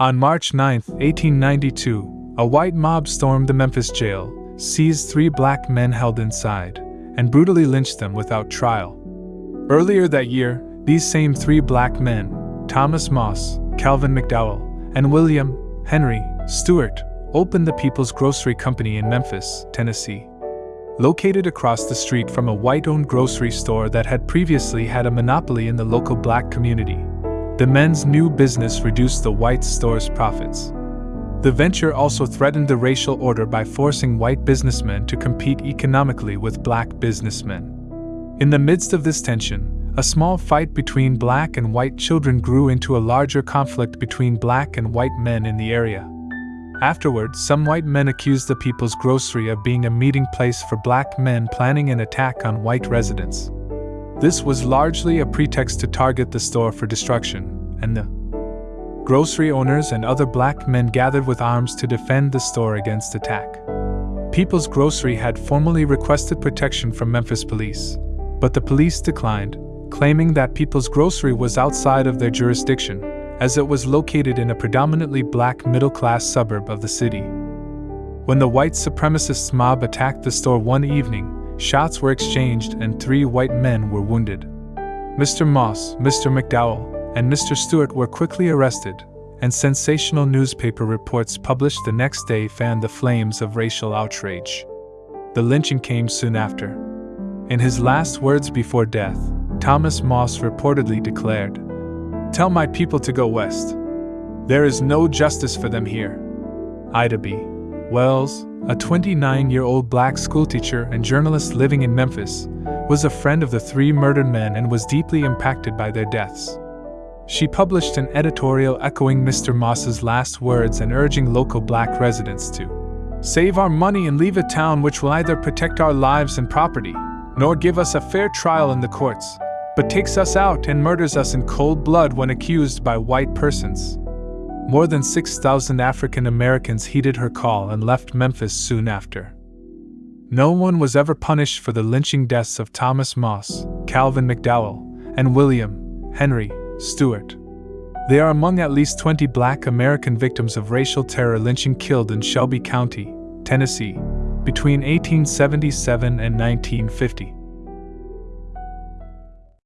On March 9, 1892, a white mob stormed the Memphis jail, seized three black men held inside, and brutally lynched them without trial. Earlier that year, these same three black men, Thomas Moss, Calvin McDowell, and William Henry Stewart, opened the People's Grocery Company in Memphis, Tennessee. Located across the street from a white owned grocery store that had previously had a monopoly in the local black community, the men's new business reduced the white store's profits. The venture also threatened the racial order by forcing white businessmen to compete economically with black businessmen. In the midst of this tension, a small fight between black and white children grew into a larger conflict between black and white men in the area. Afterward, some white men accused the People's Grocery of being a meeting place for black men planning an attack on white residents. This was largely a pretext to target the store for destruction, and the grocery owners and other black men gathered with arms to defend the store against attack. People's Grocery had formally requested protection from Memphis police, but the police declined, claiming that People's Grocery was outside of their jurisdiction, as it was located in a predominantly black middle class suburb of the city. When the white supremacists mob attacked the store one evening, Shots were exchanged and three white men were wounded. Mr. Moss, Mr. McDowell, and Mr. Stewart were quickly arrested, and sensational newspaper reports published the next day fanned the flames of racial outrage. The lynching came soon after. In his last words before death, Thomas Moss reportedly declared Tell my people to go west. There is no justice for them here. Ida B. Wells, a 29 year old black schoolteacher and journalist living in Memphis, was a friend of the three murdered men and was deeply impacted by their deaths. She published an editorial echoing Mr. Moss's last words and urging local black residents to save our money and leave a town which will either protect our lives and property, nor give us a fair trial in the courts, but takes us out and murders us in cold blood when accused by white persons. More than 6,000 African Americans heeded her call and left Memphis soon after. No one was ever punished for the lynching deaths of Thomas Moss, Calvin McDowell, and William Henry Stewart. They are among at least 20 black American victims of racial terror lynching killed in Shelby County, Tennessee, between 1877 and 1950.